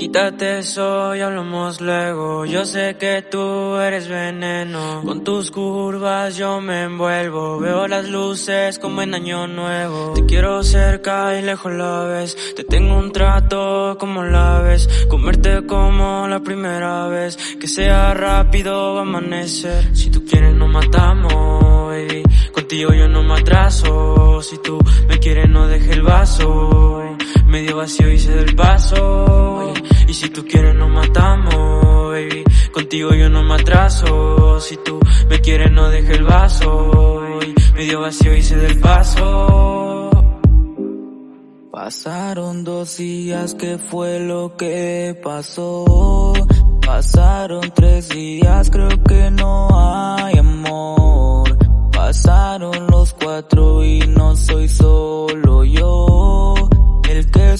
Quítate eso y hablamos luego. Yo sé que tú eres veneno. Con tus curvas yo me envuelvo. Veo las luces como en año nuevo. Te quiero cerca y lejos la ves. Te tengo un trato como la ves. Comerte como la primera vez. Que sea rápido va a amanecer. Si tú quieres nos matamos, baby. Contigo yo no me atraso. Si tú me quieres no deje el vaso. Medio vacío hice del paso. Si tú quieres nos matamos, baby. Contigo yo no me atraso. Si tú me quieres no deje el vaso. Medio vacío hice del paso. Pasaron dos días, ¿qué fue lo que pasó? Pasaron tres días, creo que no hay amor. Pasaron los cuatro y no soy solo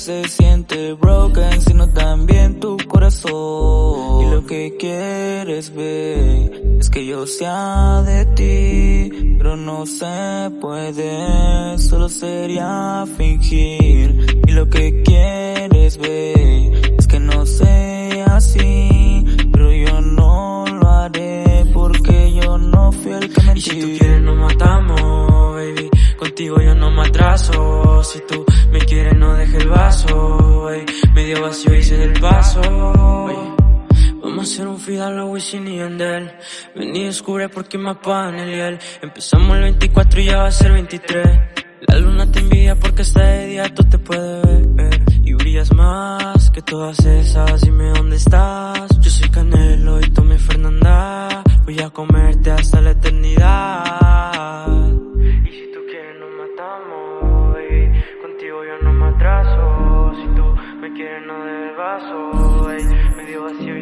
se siente broken, sino también tu corazón. Y lo que quieres ver es que yo sea de ti, pero no se puede, solo sería fingir. Y lo que quieres ver es que no sea así, pero yo no lo haré porque yo no fui el que mentí. Y si tú quieres nos matamos, baby. Contigo yo no me atraso. Si tú me quieres no deje el vaso, Medio vacío hice del paso, Vamos a hacer un la Wisin y Yandel. Ven y descubre por qué me apagan el hiel. Empezamos el 24 y ya va a ser 23 La luna te envidia porque está de día, tú te puedes ver. Y brillas más que todas esas, dime dónde estás. Yo soy Canelo y tú mi Fernanda. Voy a comerte hasta la eternidad tú me quieres no del vaso, medio vacío